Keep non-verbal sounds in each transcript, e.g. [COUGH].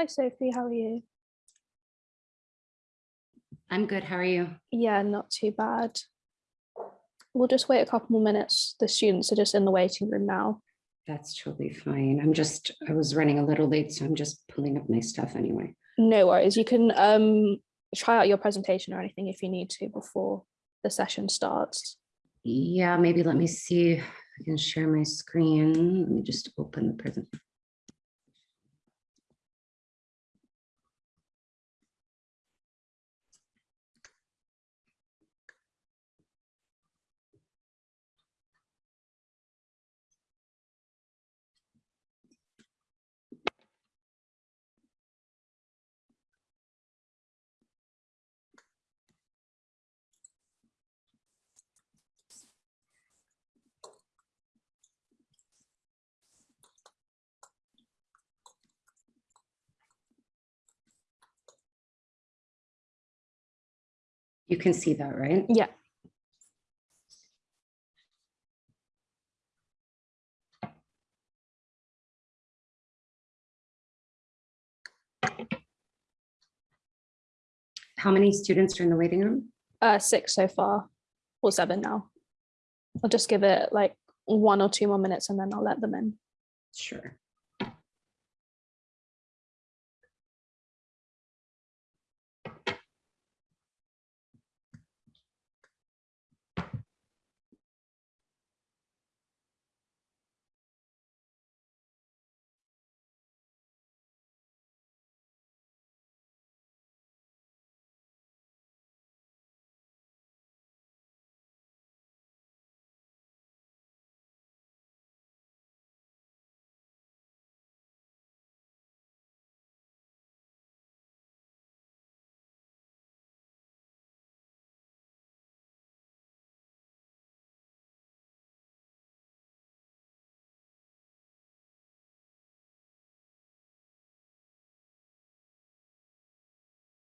Hi, Sophie. How are you? I'm good. How are you? Yeah, not too bad. We'll just wait a couple more minutes. The students are just in the waiting room now. That's totally fine. I'm just, I was running a little late, so I'm just pulling up my stuff anyway. No worries. You can um, try out your presentation or anything if you need to before the session starts. Yeah, maybe let me see I can share my screen. Let me just open the present. You can see that, right? Yeah. How many students are in the waiting room? Uh, six so far, or seven now. I'll just give it like one or two more minutes and then I'll let them in. Sure.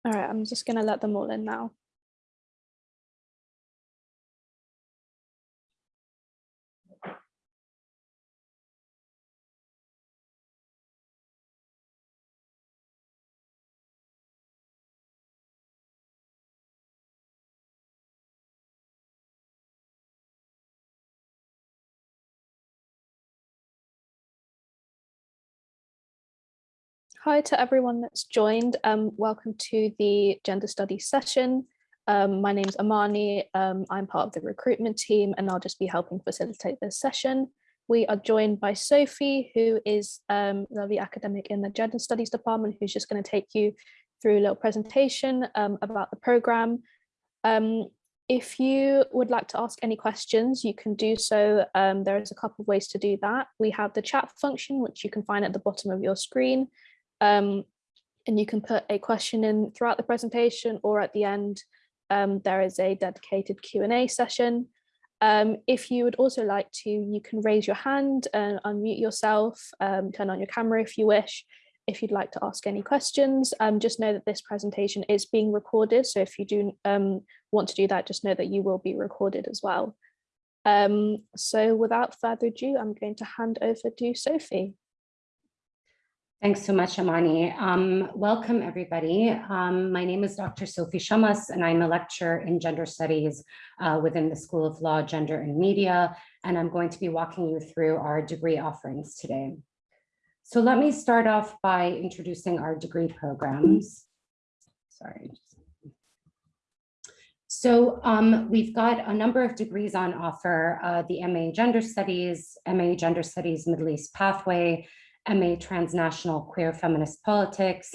All right, I'm just gonna let them all in now. Hi to everyone that's joined. Um, welcome to the gender studies session. Um, my name's Amani. Um, I'm part of the recruitment team and I'll just be helping facilitate this session. We are joined by Sophie, who is um, the academic in the gender studies department, who's just going to take you through a little presentation um, about the program. Um, if you would like to ask any questions, you can do so. Um, there is a couple of ways to do that. We have the chat function, which you can find at the bottom of your screen. Um, and you can put a question in throughout the presentation or at the end, um, there is a dedicated Q&A session. Um, if you would also like to, you can raise your hand and unmute yourself, um, turn on your camera if you wish. If you'd like to ask any questions, um, just know that this presentation is being recorded. So if you do um, want to do that, just know that you will be recorded as well. so without further ado, I'm going to hand over to Sophie. Thanks so much, Amani. Um, welcome, everybody. Um, my name is Dr. Sophie Chamas, and I'm a lecturer in gender studies uh, within the School of Law, Gender and Media, and I'm going to be walking you through our degree offerings today. So let me start off by introducing our degree programs. Sorry. So um, we've got a number of degrees on offer, uh, the MA Gender Studies, MA Gender Studies Middle East Pathway, MA Transnational Queer Feminist Politics,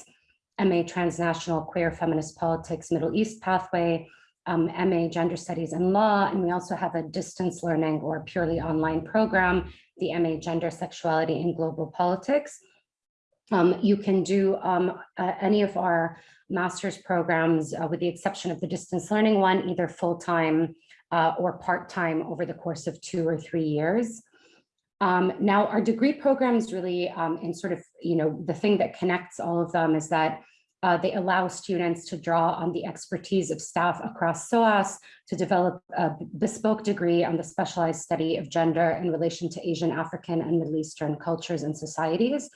MA Transnational Queer Feminist Politics Middle East Pathway, um, MA Gender Studies and Law, and we also have a distance learning or purely online program, the MA Gender Sexuality and Global Politics. Um, you can do um, uh, any of our master's programs uh, with the exception of the distance learning one, either full-time uh, or part-time over the course of two or three years. Um, now, our degree programs really, um, and sort of, you know, the thing that connects all of them is that uh, they allow students to draw on the expertise of staff across SOAS to develop a bespoke degree on the specialized study of gender in relation to Asian, African, and Middle Eastern cultures and societies.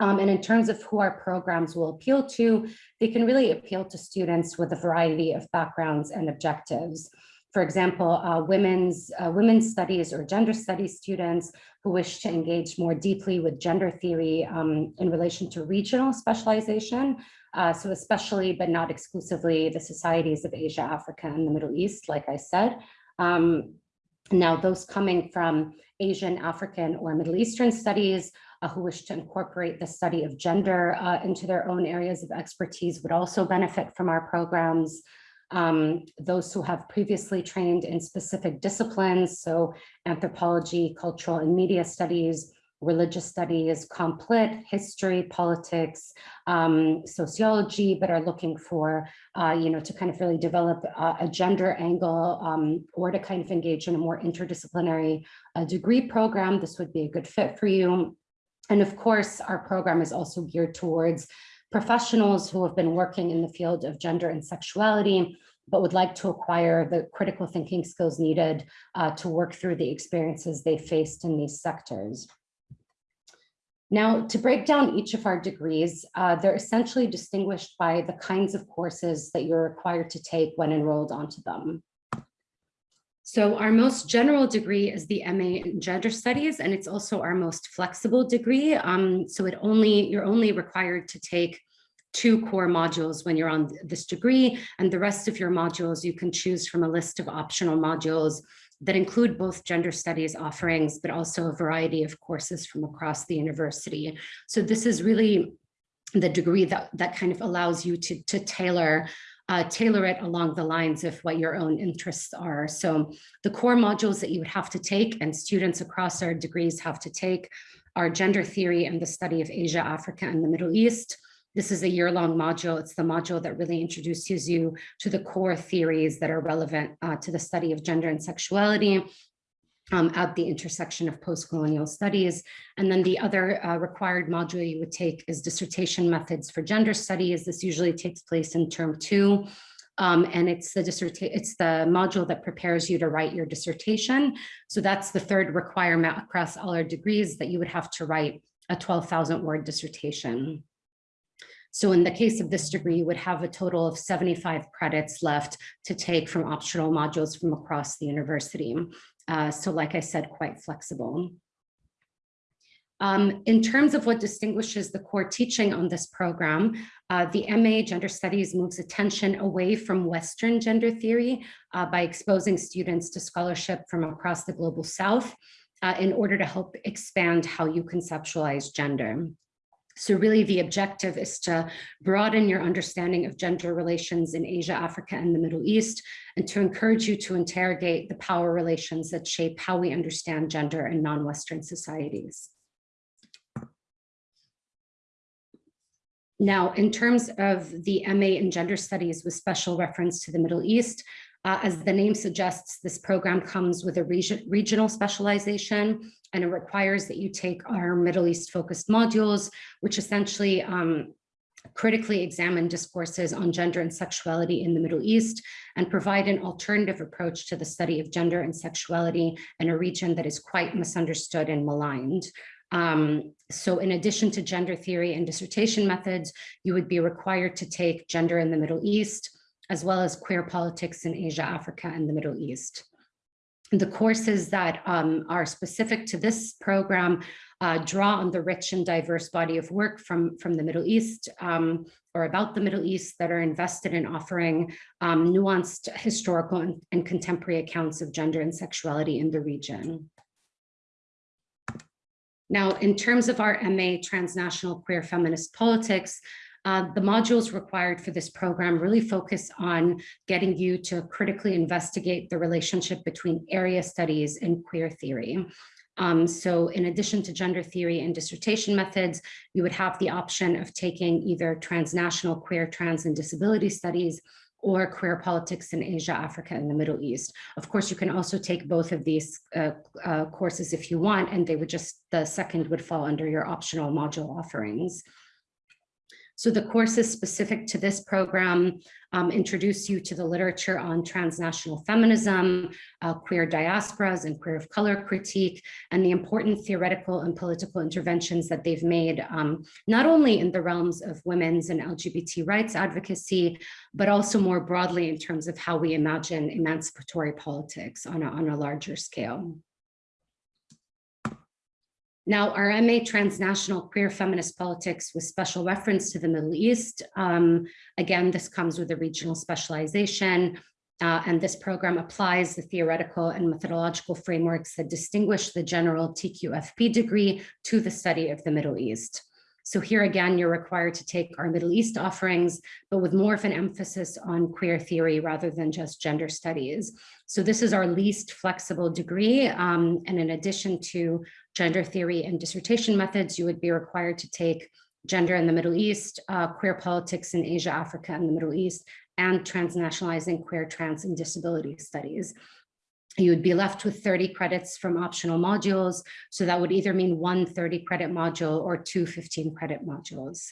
Um, and in terms of who our programs will appeal to, they can really appeal to students with a variety of backgrounds and objectives. For example, uh, women's, uh, women's studies or gender studies students who wish to engage more deeply with gender theory um, in relation to regional specialization. Uh, so especially, but not exclusively, the societies of Asia, Africa, and the Middle East, like I said. Um, now, those coming from Asian, African, or Middle Eastern studies uh, who wish to incorporate the study of gender uh, into their own areas of expertise would also benefit from our programs um, those who have previously trained in specific disciplines, so anthropology, cultural and media studies, religious studies, complit, history, politics, um, sociology, but are looking for, uh, you know, to kind of really develop uh, a gender angle um, or to kind of engage in a more interdisciplinary uh, degree program, this would be a good fit for you. And of course, our program is also geared towards professionals who have been working in the field of gender and sexuality, but would like to acquire the critical thinking skills needed uh, to work through the experiences they faced in these sectors. Now, to break down each of our degrees, uh, they're essentially distinguished by the kinds of courses that you're required to take when enrolled onto them. So our most general degree is the MA in Gender Studies, and it's also our most flexible degree. Um, so it only you're only required to take two core modules when you're on this degree, and the rest of your modules you can choose from a list of optional modules that include both gender studies offerings, but also a variety of courses from across the university. So this is really the degree that, that kind of allows you to, to tailor uh, tailor it along the lines of what your own interests are. So the core modules that you would have to take and students across our degrees have to take are gender theory and the study of Asia, Africa, and the Middle East. This is a year-long module. It's the module that really introduces you to the core theories that are relevant uh, to the study of gender and sexuality um, at the intersection of post-colonial studies. And then the other uh, required module you would take is dissertation methods for gender studies. This usually takes place in term two. Um, and it's the it's the module that prepares you to write your dissertation. So that's the third requirement across all our degrees that you would have to write a 12,000 word dissertation. So in the case of this degree, you would have a total of 75 credits left to take from optional modules from across the university. Uh, so like I said, quite flexible. Um, in terms of what distinguishes the core teaching on this program, uh, the MA Gender Studies moves attention away from Western gender theory uh, by exposing students to scholarship from across the global South uh, in order to help expand how you conceptualize gender. So really the objective is to broaden your understanding of gender relations in Asia, Africa, and the Middle East, and to encourage you to interrogate the power relations that shape how we understand gender in non-Western societies. Now, in terms of the MA in Gender Studies with special reference to the Middle East, uh, as the name suggests, this program comes with a region, regional specialization and it requires that you take our Middle East focused modules, which essentially um, critically examine discourses on gender and sexuality in the Middle East and provide an alternative approach to the study of gender and sexuality in a region that is quite misunderstood and maligned. Um, so in addition to gender theory and dissertation methods, you would be required to take gender in the Middle East, as well as queer politics in Asia, Africa, and the Middle East. The courses that um, are specific to this program uh, draw on the rich and diverse body of work from, from the Middle East um, or about the Middle East that are invested in offering um, nuanced historical and, and contemporary accounts of gender and sexuality in the region. Now, in terms of our MA Transnational Queer Feminist Politics, uh, the modules required for this program really focus on getting you to critically investigate the relationship between area studies and queer theory. Um, so in addition to gender theory and dissertation methods, you would have the option of taking either transnational queer, trans, and disability studies or queer politics in Asia, Africa, and the Middle East. Of course, you can also take both of these uh, uh, courses if you want, and they would just, the second would fall under your optional module offerings. So the courses specific to this program um, introduce you to the literature on transnational feminism, uh, queer diasporas and queer of color critique, and the important theoretical and political interventions that they've made, um, not only in the realms of women's and LGBT rights advocacy, but also more broadly in terms of how we imagine emancipatory politics on a, on a larger scale. Now, our MA Transnational Queer Feminist Politics with special reference to the Middle East. Um, again, this comes with a regional specialization, uh, and this program applies the theoretical and methodological frameworks that distinguish the general TQFP degree to the study of the Middle East. So here again, you're required to take our Middle East offerings, but with more of an emphasis on queer theory rather than just gender studies. So this is our least flexible degree. Um, and in addition to gender theory and dissertation methods, you would be required to take gender in the Middle East, uh, queer politics in Asia, Africa, and the Middle East, and transnationalizing queer, trans, and disability studies you would be left with 30 credits from optional modules. So that would either mean one 30 credit module or two 15 credit modules.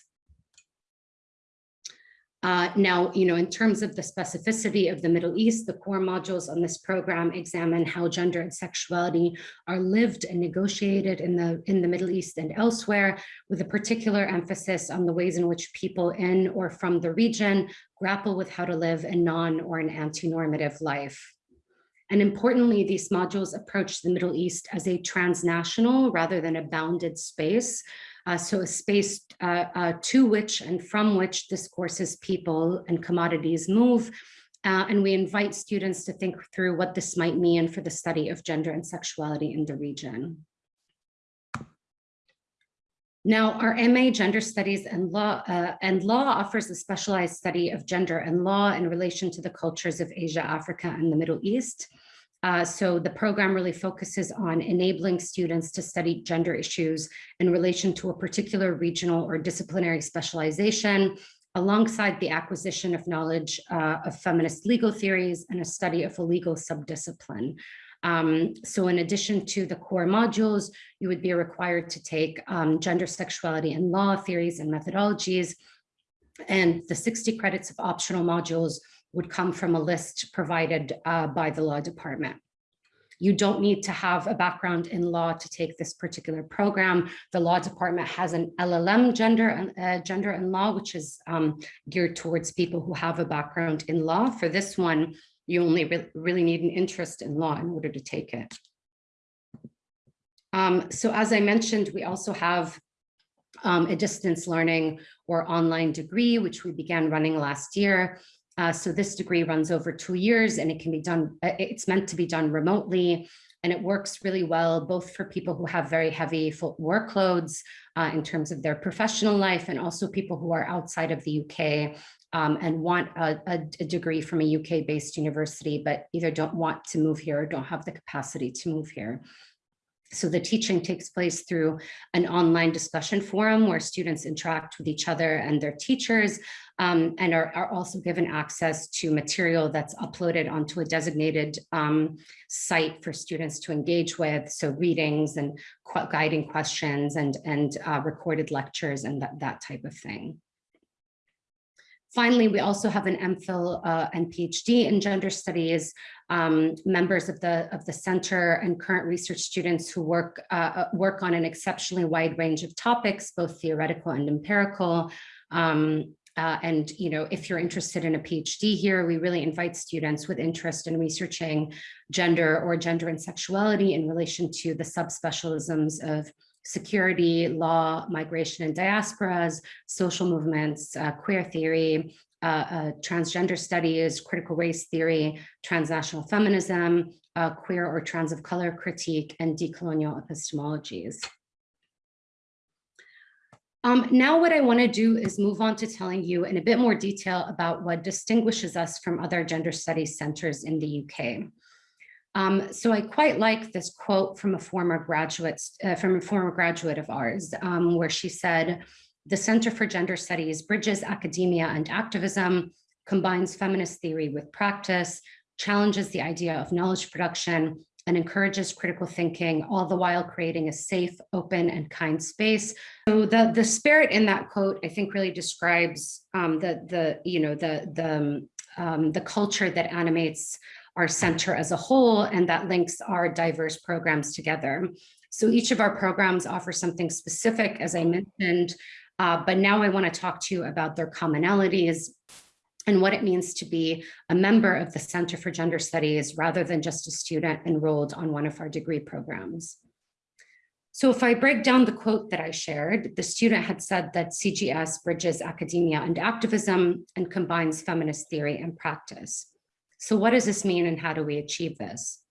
Uh, now, you know, in terms of the specificity of the Middle East, the core modules on this program examine how gender and sexuality are lived and negotiated in the, in the Middle East and elsewhere, with a particular emphasis on the ways in which people in or from the region grapple with how to live a non or an anti-normative life. And importantly, these modules approach the Middle East as a transnational rather than a bounded space. Uh, so a space uh, uh, to which and from which discourses, people and commodities move. Uh, and we invite students to think through what this might mean for the study of gender and sexuality in the region. Now, our MA Gender Studies and Law uh, and Law offers a specialized study of gender and law in relation to the cultures of Asia, Africa, and the Middle East. Uh, so the program really focuses on enabling students to study gender issues in relation to a particular regional or disciplinary specialization, alongside the acquisition of knowledge uh, of feminist legal theories and a study of a legal subdiscipline. Um, so in addition to the core modules, you would be required to take um, gender, sexuality, and law theories and methodologies. And the 60 credits of optional modules would come from a list provided uh, by the law department. You don't need to have a background in law to take this particular program. The law department has an LLM gender and uh, gender and law, which is um, geared towards people who have a background in law. For this one, you only re really need an interest in law in order to take it. Um, so as I mentioned, we also have um, a distance learning or online degree, which we began running last year. Uh, so this degree runs over two years and it can be done, uh, it's meant to be done remotely and it works really well, both for people who have very heavy workloads uh, in terms of their professional life and also people who are outside of the UK um, and want a, a, a, degree from a UK based university, but either don't want to move here or don't have the capacity to move here. So the teaching takes place through an online discussion forum where students interact with each other and their teachers um, and are, are, also given access to material that's uploaded onto a designated um, site for students to engage with. So readings and qu guiding questions and, and uh, recorded lectures and that, that type of thing. Finally, we also have an MPhil uh, and PhD in gender studies, um, members of the of the center and current research students who work uh, uh, work on an exceptionally wide range of topics, both theoretical and empirical. Um, uh, and, you know, if you're interested in a PhD here, we really invite students with interest in researching gender or gender and sexuality in relation to the subspecialisms of security, law, migration and diasporas, social movements, uh, queer theory, uh, uh, transgender studies, critical race theory, transnational feminism, uh, queer or trans of color critique, and decolonial epistemologies. Um, now what I want to do is move on to telling you in a bit more detail about what distinguishes us from other gender studies centers in the UK. Um, so I quite like this quote from a former graduate, uh, from a former graduate of ours, um, where she said, the Center for Gender Studies bridges academia and activism, combines feminist theory with practice, challenges the idea of knowledge production, and encourages critical thinking, all the while creating a safe, open, and kind space. So the, the spirit in that quote, I think really describes um, the, the, you know, the, the, um, the culture that animates our center as a whole and that links our diverse programs together. So each of our programs offers something specific, as I mentioned, uh, but now I want to talk to you about their commonalities and what it means to be a member of the Center for Gender Studies rather than just a student enrolled on one of our degree programs. So if I break down the quote that I shared, the student had said that CGS bridges academia and activism and combines feminist theory and practice. So what does this mean and how do we achieve this?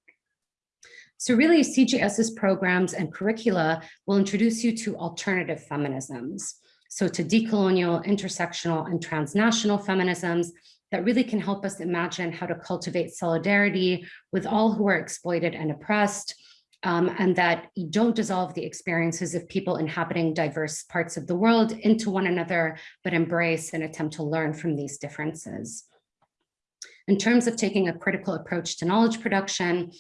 So really CGS's programs and curricula will introduce you to alternative feminisms. So to decolonial, intersectional, and transnational feminisms that really can help us imagine how to cultivate solidarity with all who are exploited and oppressed, um, and that don't dissolve the experiences of people inhabiting diverse parts of the world into one another, but embrace and attempt to learn from these differences. In terms of taking a critical approach to knowledge production,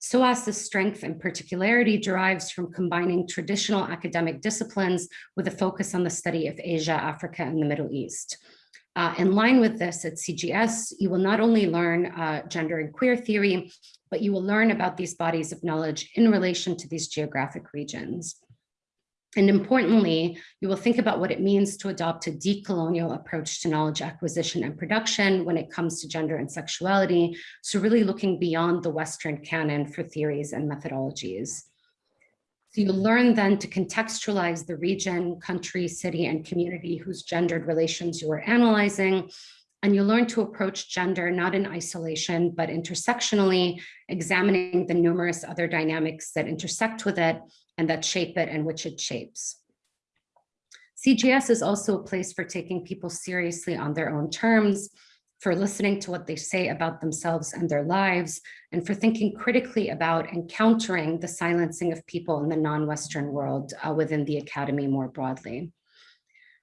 SOAS's strength and particularity derives from combining traditional academic disciplines with a focus on the study of Asia, Africa, and the Middle East. Uh, in line with this at CGS, you will not only learn uh, gender and queer theory, but you will learn about these bodies of knowledge in relation to these geographic regions. And importantly, you will think about what it means to adopt a decolonial approach to knowledge acquisition and production when it comes to gender and sexuality. So really looking beyond the Western canon for theories and methodologies. So you learn then to contextualize the region, country, city, and community whose gendered relations you are analyzing. And you learn to approach gender not in isolation, but intersectionally, examining the numerous other dynamics that intersect with it and that shape it and which it shapes. CGS is also a place for taking people seriously on their own terms, for listening to what they say about themselves and their lives, and for thinking critically about and countering the silencing of people in the non-Western world uh, within the academy more broadly.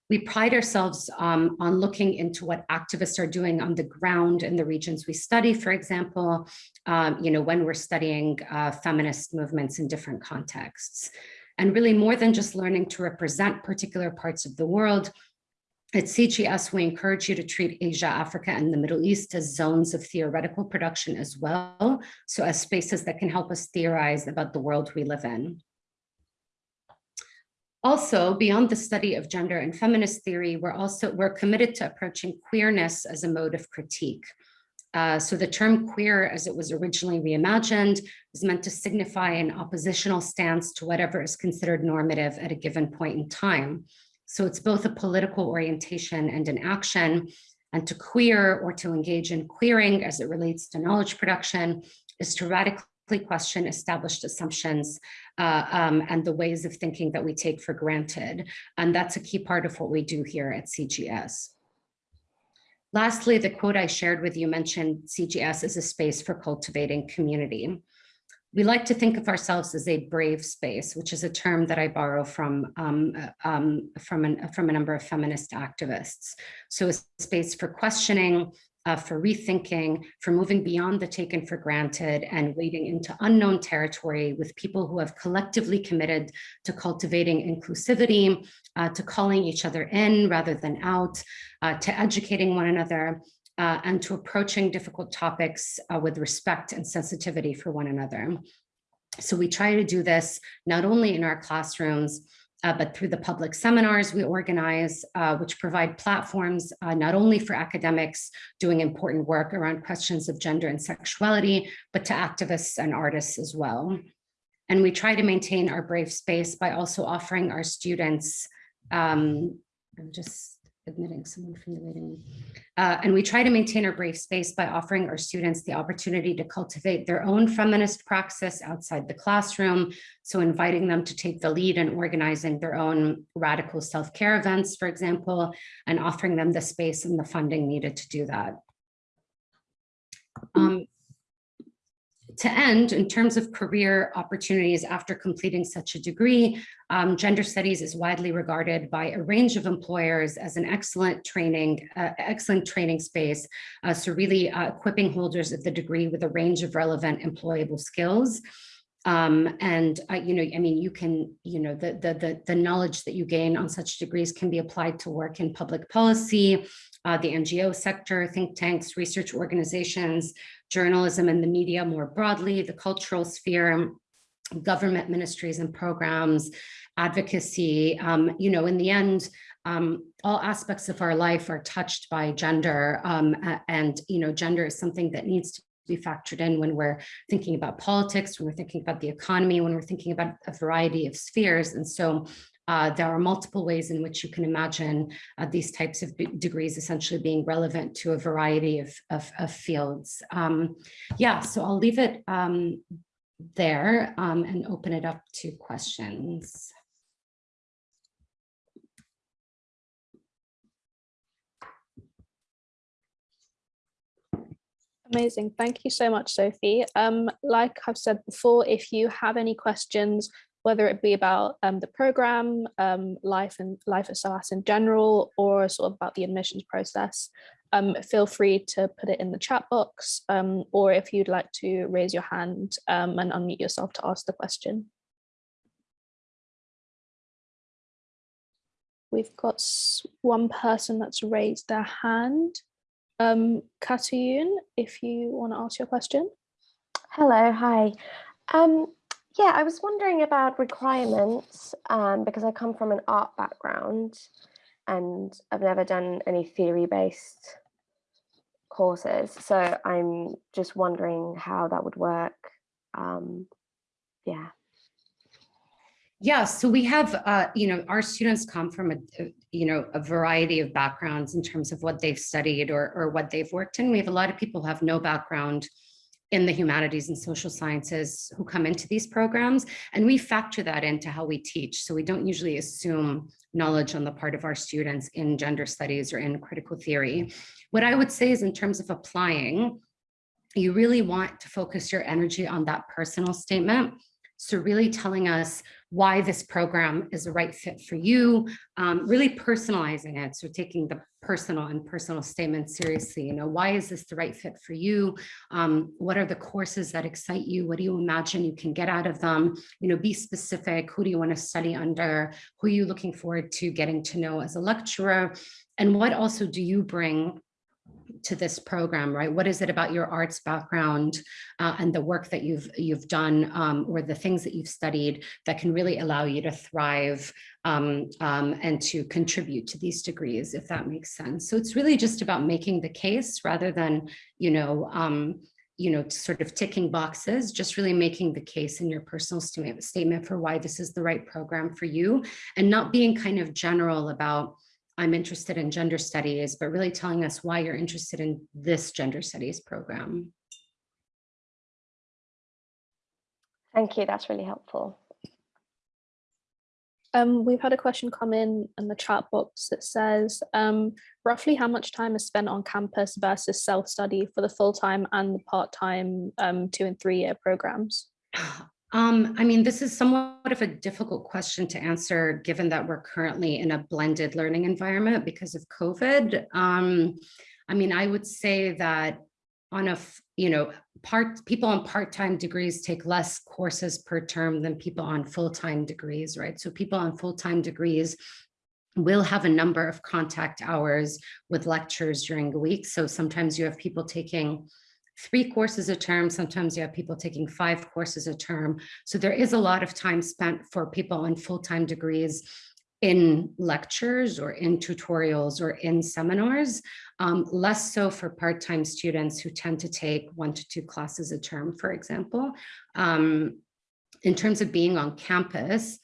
We pride ourselves um, on looking into what activists are doing on the ground in the regions we study, for example, um, you know, when we're studying uh, feminist movements in different contexts. And really more than just learning to represent particular parts of the world, at CGS, we encourage you to treat Asia, Africa, and the Middle East as zones of theoretical production as well, so as spaces that can help us theorize about the world we live in. Also, beyond the study of gender and feminist theory, we're also we're committed to approaching queerness as a mode of critique. Uh, so the term queer, as it was originally reimagined, is meant to signify an oppositional stance to whatever is considered normative at a given point in time. So it's both a political orientation and an action, and to queer or to engage in queering as it relates to knowledge production is to radically question established assumptions uh, um, and the ways of thinking that we take for granted. And that's a key part of what we do here at CGS. Lastly, the quote I shared with you mentioned CGS as a space for cultivating community. We like to think of ourselves as a brave space, which is a term that I borrow from, um, uh, um, from, an, from a number of feminist activists. So a space for questioning, uh, for rethinking, for moving beyond the taken for granted and wading into unknown territory with people who have collectively committed to cultivating inclusivity, uh, to calling each other in rather than out, uh, to educating one another, uh, and to approaching difficult topics uh, with respect and sensitivity for one another. So we try to do this not only in our classrooms, uh, but through the public seminars we organize, uh, which provide platforms uh, not only for academics doing important work around questions of gender and sexuality, but to activists and artists as well. And we try to maintain our brave space by also offering our students, um, I'm just admitting someone from the waiting room. Uh, and we try to maintain our brave space by offering our students the opportunity to cultivate their own feminist praxis outside the classroom. So inviting them to take the lead in organizing their own radical self-care events, for example, and offering them the space and the funding needed to do that. Um, To end, in terms of career opportunities after completing such a degree, um, gender studies is widely regarded by a range of employers as an excellent training, uh, excellent training space. Uh, so really uh, equipping holders of the degree with a range of relevant employable skills. Um, and uh, you know, I mean, you can, you know, the, the the the knowledge that you gain on such degrees can be applied to work in public policy, uh, the NGO sector, think tanks, research organizations, journalism and the media more broadly, the cultural sphere, government ministries and programs, advocacy. Um, you know, in the end, um, all aspects of our life are touched by gender, um, and you know, gender is something that needs to be factored in when we're thinking about politics, when we're thinking about the economy, when we're thinking about a variety of spheres. And so uh, there are multiple ways in which you can imagine uh, these types of degrees essentially being relevant to a variety of, of, of fields. Um, yeah, so I'll leave it um, there um, and open it up to questions. Amazing. Thank you so much, Sophie. Um, like I've said before, if you have any questions, whether it be about um, the program, um, life and life at SOAS in general, or sort of about the admissions process, um, feel free to put it in the chat box, um, or if you'd like to raise your hand um, and unmute yourself to ask the question. We've got one person that's raised their hand. Um, Katayun, if you want to ask your question. Hello, hi. Um, yeah, I was wondering about requirements um, because I come from an art background and I've never done any theory-based courses. So I'm just wondering how that would work. Um, yeah. Yeah, so we have, uh, you know, our students come from a, you know, a variety of backgrounds in terms of what they've studied or, or what they've worked in. We have a lot of people who have no background in the humanities and social sciences who come into these programs. And we factor that into how we teach. So we don't usually assume knowledge on the part of our students in gender studies or in critical theory. What I would say is in terms of applying, you really want to focus your energy on that personal statement. So really telling us why this program is the right fit for you, um, really personalizing it. So taking the personal and personal statements seriously, you know, why is this the right fit for you? Um, what are the courses that excite you? What do you imagine you can get out of them? You know, be specific. Who do you want to study under? Who are you looking forward to getting to know as a lecturer? And what also do you bring to this program, right? What is it about your arts background uh, and the work that you've you've done um, or the things that you've studied that can really allow you to thrive um, um, and to contribute to these degrees, if that makes sense. So it's really just about making the case rather than, you know, um, you know, sort of ticking boxes, just really making the case in your personal statement for why this is the right program for you and not being kind of general about I'm interested in gender studies, but really telling us why you're interested in this gender studies program. Thank you, that's really helpful. Um, we've had a question come in in the chat box that says, um, roughly how much time is spent on campus versus self-study for the full-time and the part-time um, two and three-year programs? [SIGHS] [SIGHS] [SIGHS] Um, I mean, this is somewhat of a difficult question to answer, given that we're currently in a blended learning environment because of COVID. Um, I mean, I would say that on a, you know, part people on part-time degrees take less courses per term than people on full-time degrees, right? So people on full-time degrees will have a number of contact hours with lectures during the week. So sometimes you have people taking three courses a term. Sometimes you have people taking five courses a term. So there is a lot of time spent for people on full-time degrees in lectures or in tutorials or in seminars, um, less so for part-time students who tend to take one to two classes a term, for example. Um, in terms of being on campus,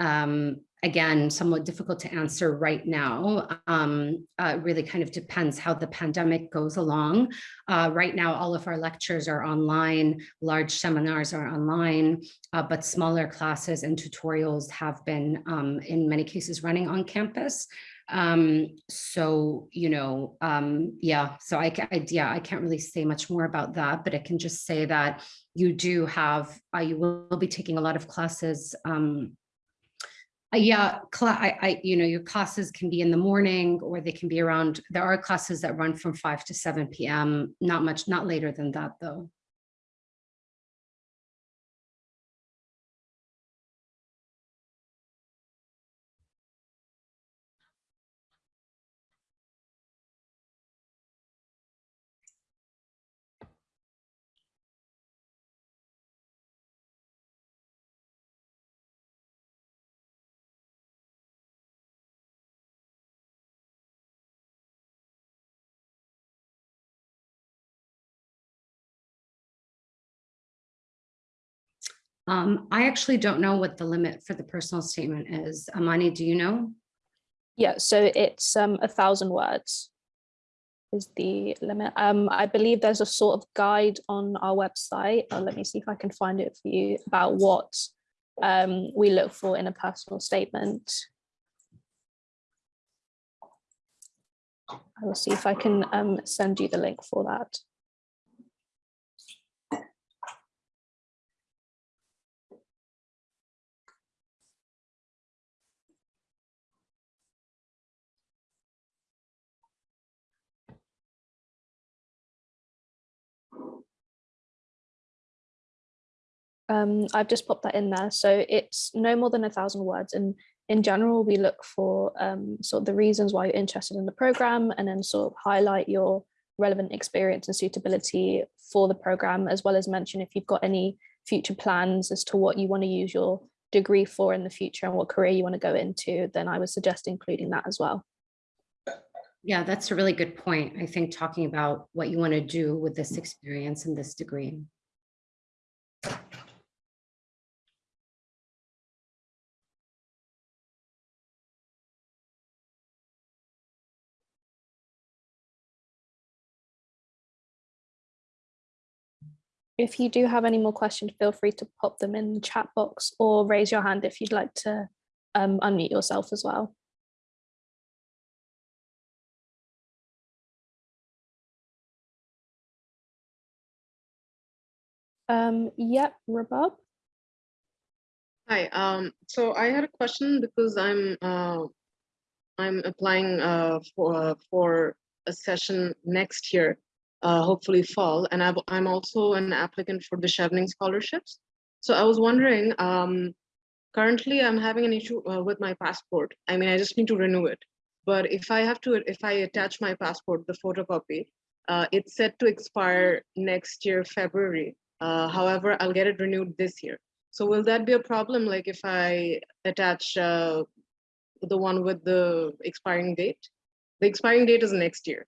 um, again, somewhat difficult to answer right now. Um, uh, really kind of depends how the pandemic goes along. Uh, right now, all of our lectures are online, large seminars are online, uh, but smaller classes and tutorials have been, um, in many cases, running on campus. Um, so, you know, um, yeah, so I, I, yeah, I can't really say much more about that, but I can just say that you do have, uh, you will be taking a lot of classes, um, uh, yeah, I, I, you know, your classes can be in the morning or they can be around, there are classes that run from 5 to 7 p.m., not much, not later than that though. Um, I actually don't know what the limit for the personal statement is. Amani, do you know? Yeah, so it's um, a thousand words is the limit. Um, I believe there's a sort of guide on our website. Uh, let me see if I can find it for you about what um, we look for in a personal statement. I will see if I can um, send you the link for that. Um, I've just popped that in there. So it's no more than a thousand words. And in general, we look for um, sort of the reasons why you're interested in the program and then sort of highlight your relevant experience and suitability for the program, as well as mention if you've got any future plans as to what you want to use your degree for in the future and what career you want to go into, then I would suggest including that as well. Yeah, that's a really good point. I think talking about what you want to do with this experience and this degree. If you do have any more questions, feel free to pop them in the chat box or raise your hand if you'd like to um, unmute yourself as well. Um, yep, Rabab. Hi, um, so I had a question because I'm uh, I'm applying uh, for for a session next year uh, hopefully fall. And i am also an applicant for the Chevening scholarships. So I was wondering, um, currently I'm having an issue uh, with my passport. I mean, I just need to renew it. But if I have to, if I attach my passport, the photocopy, uh, it's set to expire next year, February. Uh, however, I'll get it renewed this year. So will that be a problem? Like if I attach uh, the one with the expiring date? The expiring date is next year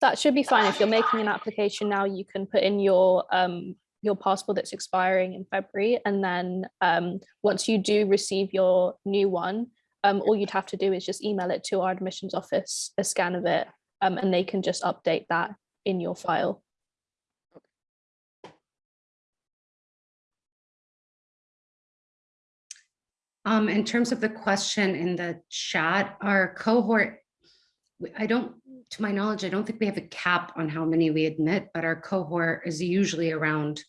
that should be fine. If you're making an application now, you can put in your um, your passport that's expiring in February. And then um, once you do receive your new one, um, all you'd have to do is just email it to our admissions office, a scan of it, um, and they can just update that in your file. Um, in terms of the question in the chat, our cohort, I don't to my knowledge, I don't think we have a cap on how many we admit, but our cohort is usually around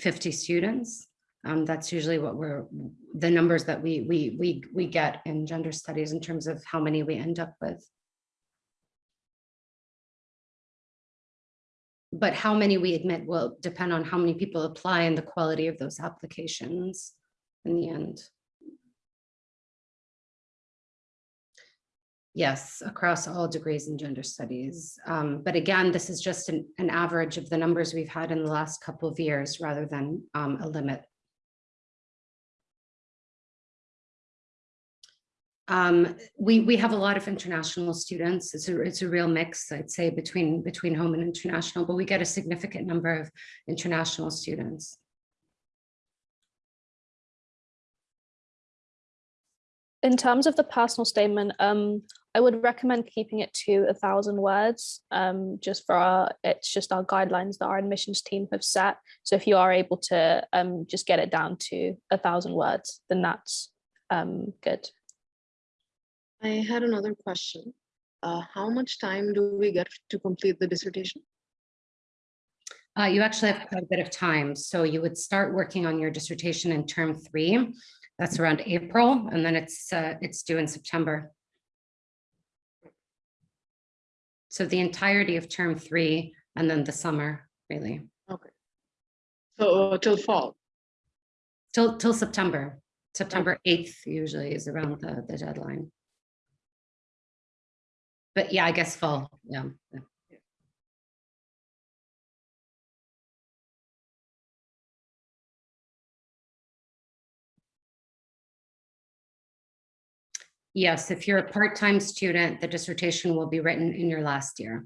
50 students. Um, that's usually what we're, the numbers that we, we, we, we get in gender studies in terms of how many we end up with. But how many we admit will depend on how many people apply and the quality of those applications in the end. Yes, across all degrees in gender studies. Um, but again, this is just an, an, average of the numbers we've had in the last couple of years rather than um, a limit. Um, we, we have a lot of international students. It's a, it's a real mix, I'd say, between, between home and international, but we get a significant number of international students. In terms of the personal statement, um, I would recommend keeping it to a thousand words, um, just for our, it's just our guidelines that our admissions team have set. So if you are able to um, just get it down to a thousand words, then that's um, good. I had another question. Uh, how much time do we get to complete the dissertation? Uh, you actually have quite a bit of time. So you would start working on your dissertation in term three. That's around April, and then it's uh, it's due in September. So the entirety of term three and then the summer, really, Okay. So uh, till fall. till till September. September 8th usually is around the, the deadline. But yeah, I guess fall, yeah. Yes, if you're a part-time student, the dissertation will be written in your last year.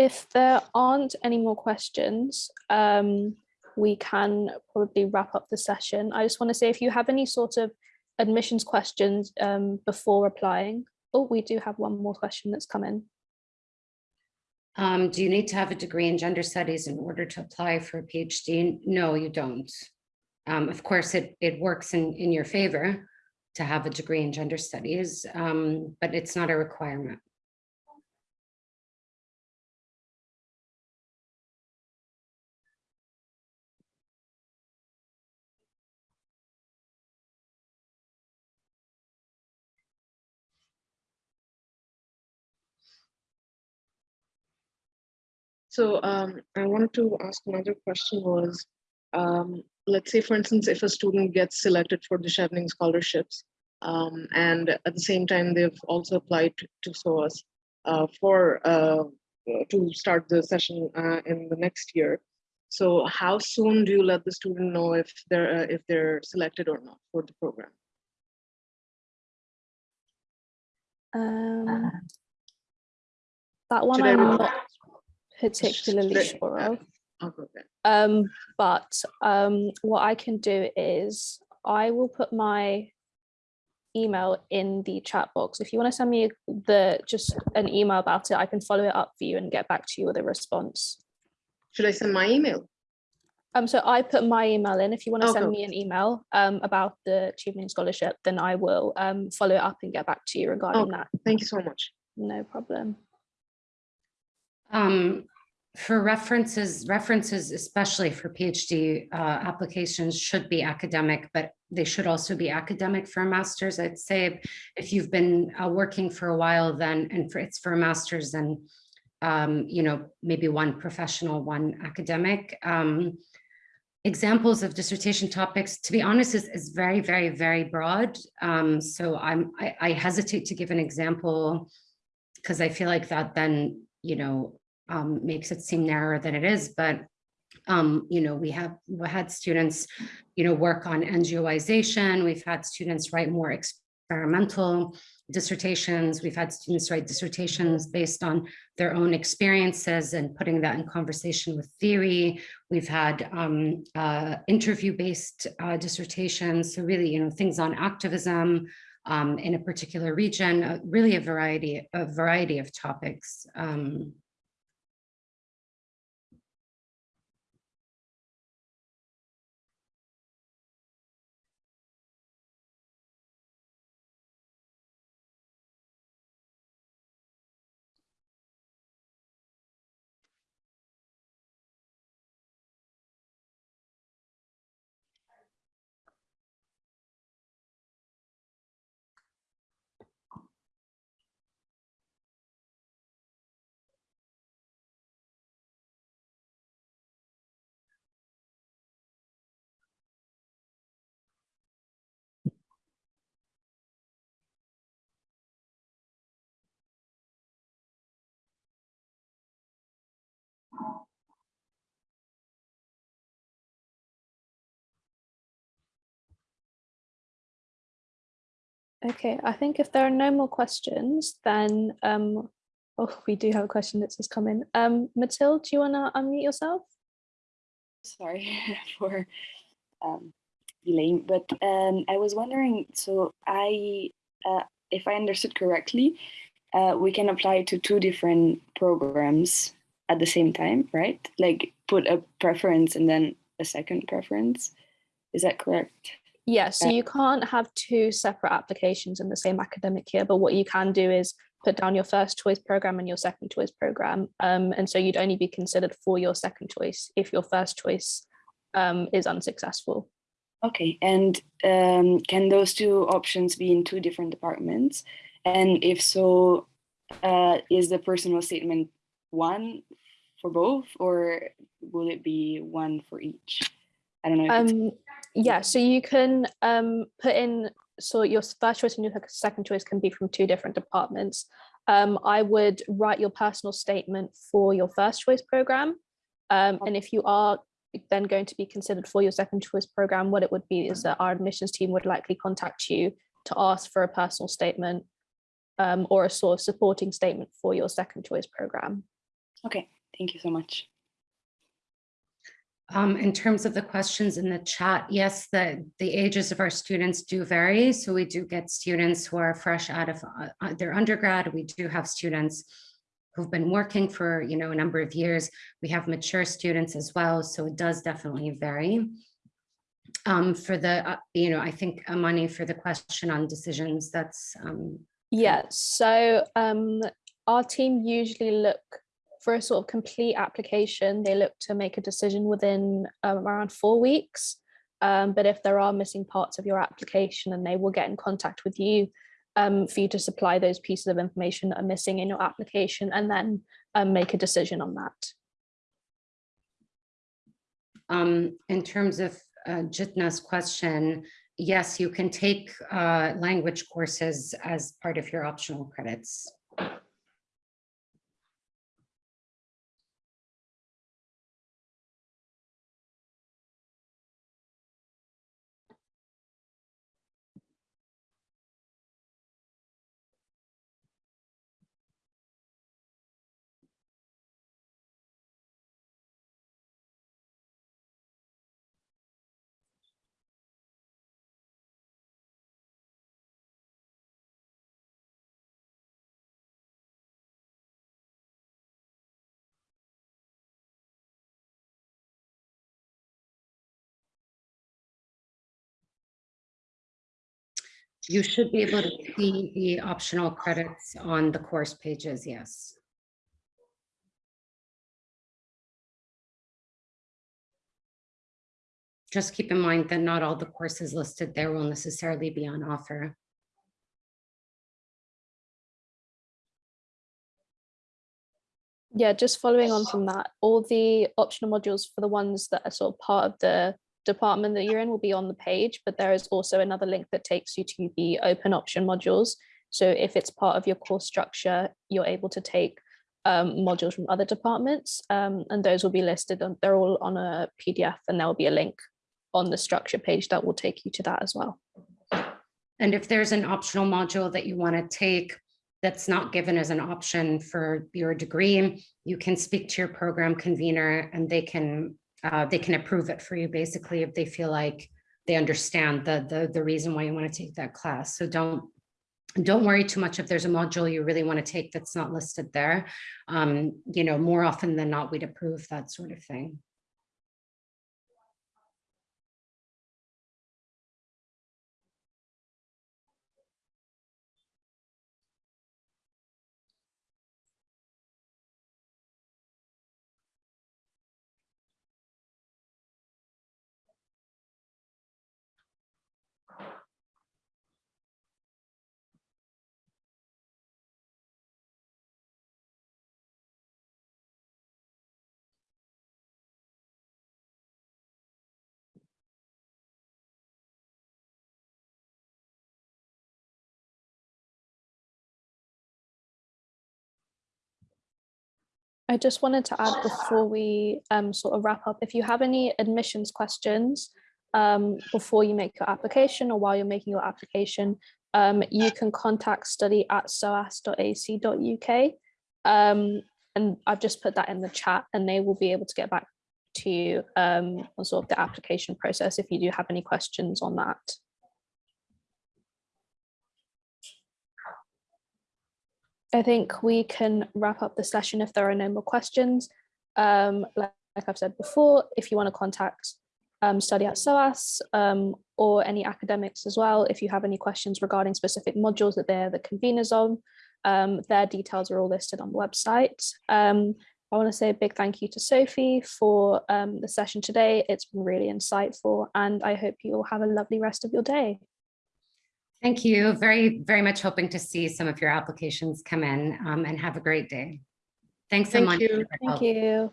If there aren't any more questions, um, we can probably wrap up the session. I just want to say if you have any sort of admissions questions um, before applying. Oh, we do have one more question that's come in. Um, do you need to have a degree in gender studies in order to apply for a PhD? No, you don't. Um, of course, it, it works in, in your favor to have a degree in gender studies, um, but it's not a requirement. So um, I wanted to ask another question was, um, let's say, for instance, if a student gets selected for the Chevening scholarships, um, and at the same time, they've also applied to, to SOAS uh, for uh, to start the session uh, in the next year. So how soon do you let the student know if they're uh, if they're selected or not for the program? Um, that one Should I I'm not particularly sure of. Okay. okay. Um, but um, what I can do is I will put my email in the chat box. If you want to send me the just an email about it, I can follow it up for you and get back to you with a response. Should I send my email? Um, so I put my email in. If you want to Okay. send me an email um, about the Chevening Scholarship, then I will um, follow it up and get back to you regarding Okay. that. Thank you so much. No problem. Um, for references, references, especially for PhD uh, applications should be academic, but they should also be academic for a master's. I'd say if, you've been uh, working for a while then, and for it's for a master's, then, um, you know, maybe one professional, one academic. Um, examples of dissertation topics, to be honest, is, is very, very, very broad. Um, so I'm, I, I hesitate to give an example because I feel like that then, you know, um, makes it seem narrower than it is, but um, you know, we have we had students, you know, work on NGOization. We've had students write more experimental dissertations. We've had students write dissertations based on their own experiences and putting that in conversation with theory. We've had um, uh, interview-based uh, dissertations. So really, you know, things on activism um, in a particular region, uh, really a variety, a variety of topics. Um, Okay, I think if there are no more questions, then um, oh, we do have a question that's just come in. Um, do you want to unmute yourself? sorry [LAUGHS] for um, delaying, but um, I was wondering, so I, uh, if I understood correctly, uh, we can apply to two different programs at the same time, right? Like put a preference and then a second preference. Is that correct? Yeah, so Uh, you can't have two separate applications in the same academic year, but what you can do is put down your first choice program and your second choice program. Um, and so you'd only be considered for your second choice if your first choice um, is unsuccessful. Okay, and um, can those two options be in two different departments? And if so, uh, is the personal statement one for both or will it be one for each? I don't know. Yeah, so you can um, put in, so your first choice and your second choice can be from two different departments. Um, I would write your personal statement for your first choice program. Um, and if you are then going to be considered for your second choice program, what it would be is that our admissions team would likely contact you to ask for a personal statement um, or a sort of supporting statement for your second choice program. okay, thank you so much. Um, in terms of the questions in the chat, yes, the, the ages of our students do vary. So we do get students who are fresh out of uh, uh, their undergrad. We do have students who've been working for, you know, a number of years. We have mature students as well. So it does definitely vary. Um, for the, uh, you know, I think Amani for the question on decisions, that's, um, Yeah, so um, our team usually look for a sort of complete application. They look to make a decision within um, around four weeks. Um, but if there are missing parts of your application, then they will get in contact with you um, for you to supply those pieces of information that are missing in your application and then um, make a decision on that. Um, in terms of uh, Jitna's question, yes, you can take uh, language courses as part of your optional credits. You should be able to see the optional credits on the course pages, yes. Just keep in mind that not all the courses listed there will necessarily be on offer. Yeah, just following on from that, all the optional modules for the ones that are sort of part of the department that you're in will be on the page, but there is also another link that takes you to the open option modules. So if it's part of your course structure, you're able to take um, modules from other departments um, and those will be listed on, they're all on a PDF and there will be a link on the structure page that will take you to that as well. And if there's an optional module that you want to take that's not given as an option for your degree, you can speak to your program convener and they can uh, they can approve it for you basically if they feel like they understand the, the, the reason why you want to take that class. So don't don't worry too much if there's a module you really want to take that's not listed there. Um, you know, more often than not, we'd approve that sort of thing. I just wanted to add before we um, sort of wrap up, if you have any admissions questions um, before you make your application or while you're making your application, um, you can contact study at soas.ac.uk. Um, and I've just put that in the chat and they will be able to get back to you um, on sort of the application process if you do have any questions on that. I think we can wrap up the session if there are no more questions. Um, like, like I've said before, if you want to contact um, study at SOAS um, or any academics as well, if you have any questions regarding specific modules that they're the conveners on, um, their details are all listed on the website. Um, I want to say a big thank you to Sophie for um, the session today. It's been really insightful and I hope you all have a lovely rest of your day. Thank you. Very, very much hoping to see some of your applications come in um, and have a great day. Thanks so Thank much. you. Thank help. you.